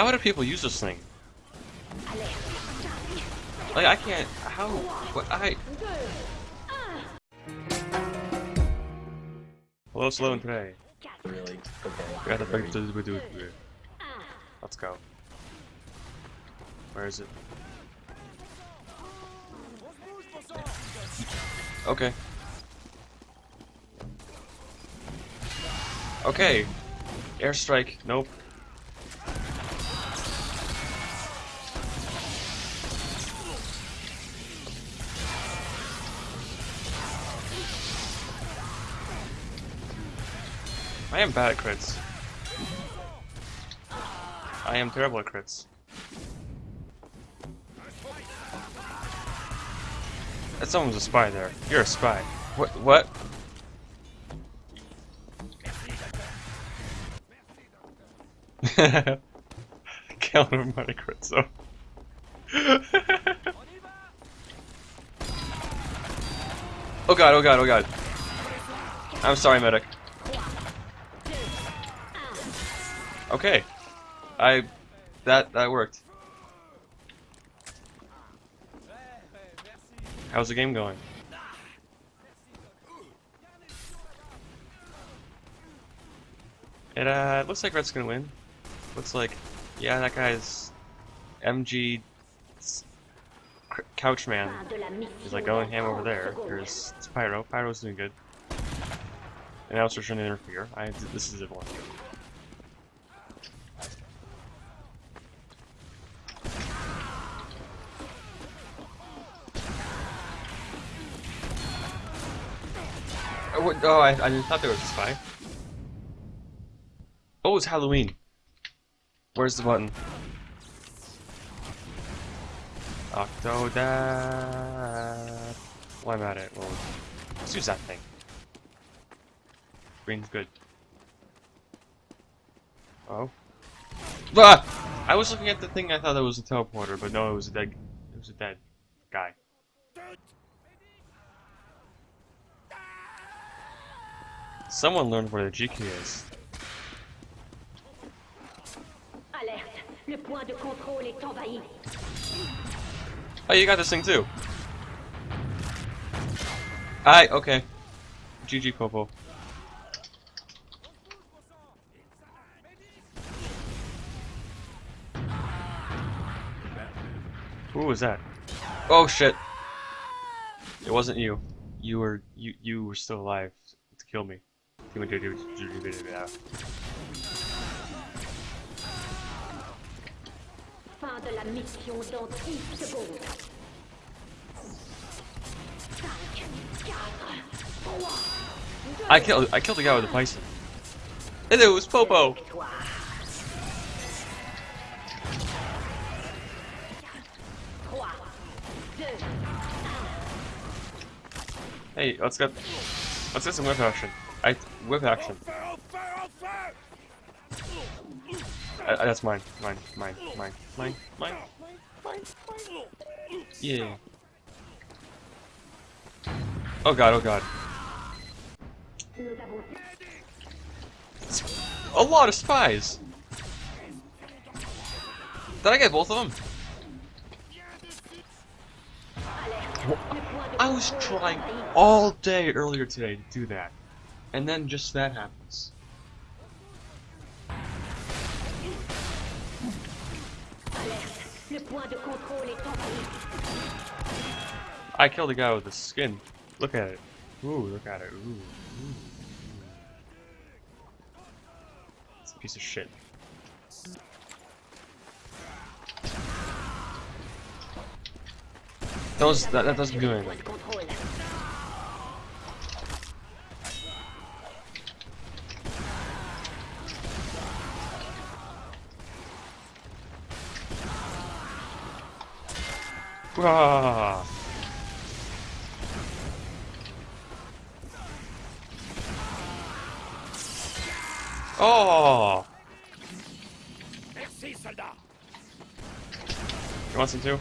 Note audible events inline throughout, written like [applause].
How do people use this thing? Like I can't. How? What? I. Hello, slow and today. Really? Okay. We gotta break Ready? the do Let's go. Where is it? Okay. Okay. Airstrike. Nope. I am bad at crits. I am terrible at crits. That someone's a spy there. You're a spy. What? What? [laughs] Killing everybody crits though. [laughs] oh god, oh god, oh god. I'm sorry, medic. Okay. I... That, that worked. How's the game going? It, uh, looks like Red's gonna win. Looks like, yeah, that guy's MG Couchman is like going ham over there. There's Pyro. Pyro's doing good. And now it's trying to interfere. I, this is a Oh, oh, I, I thought there was a spy. Oh, it's Halloween. Where's the button? Octodad. Well, I'm at it. Well, let's use that thing. Green's good. Oh. Ah! I was looking at the thing. I thought that was a teleporter, but no, it was a dead. It was a dead guy. Someone learned where the GK is. Alerte, le point de contrôle est envahi. Oh, you got this thing too. Aye, okay. GG Popo. Who was that? Oh shit! It wasn't you. You were you you were still alive to kill me. Fin de la mission dans 10 secondes. 5, 4, 3, I killed I killed the guy with the bison. And it was Popo. victoire. Trois, deux, Hey, let's get let's get some whip action. I whip action. That's mine, mine, mine, mine, mine, mine, mine, mine. Yeah. Oh god, oh god. A lot of spies. Did I get both of them? I was trying all day earlier today to do that, and then just that happens. I killed a guy with the skin. Look at it. Ooh, look at it. Ooh. ooh. It's a piece of shit. Those that, that doesn't do anything. Ah. Oh! Merci, soldat. You want some too?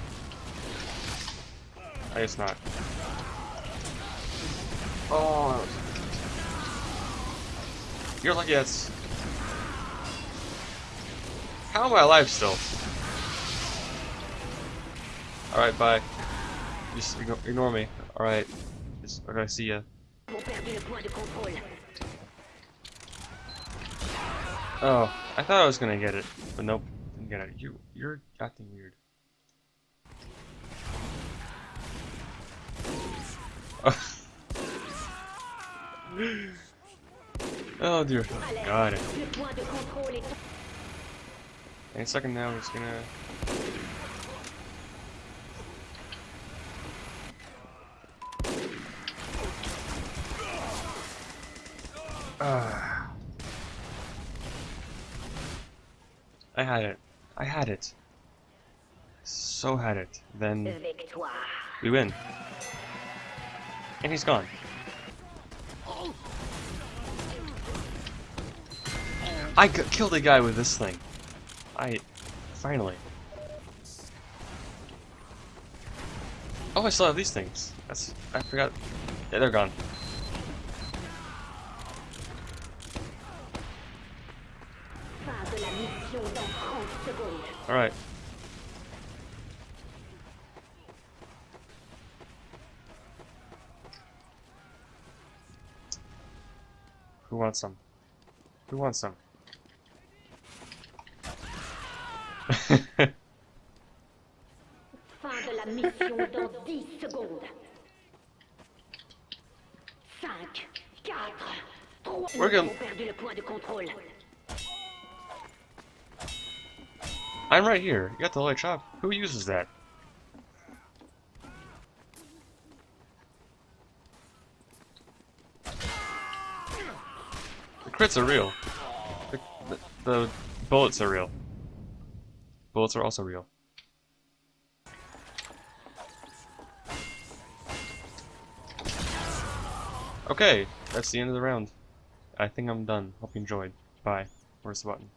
I guess not. Oh. You're lucky that's. How am I alive still? Alright, bye. Just ignore, ignore me. Alright. Okay, see ya. Oh, I thought I was gonna get it, but nope, didn't get it. You, you're acting weird. [laughs] oh dear point de Any second now, just gonna. [sighs] I had it. I had it. So had it. Then we win. And he's gone. I killed a guy with this thing. I finally. Oh, I still have these things. That's I forgot. Yeah, they're gone. Fin de la mission dans 30 secondes. All right. Who wants some? Who wants some? [laughs] Fin de la mission dans 10 secondes. 5, 4, 3. We're Nous good. avons perdu le point de contrôle. I'm right here. You got the light chop. Who uses that? The crits are real. The, the, the bullets are real. Bullets are also real. Okay, that's the end of the round. I think I'm done. Hope you enjoyed. Bye. Where's the button?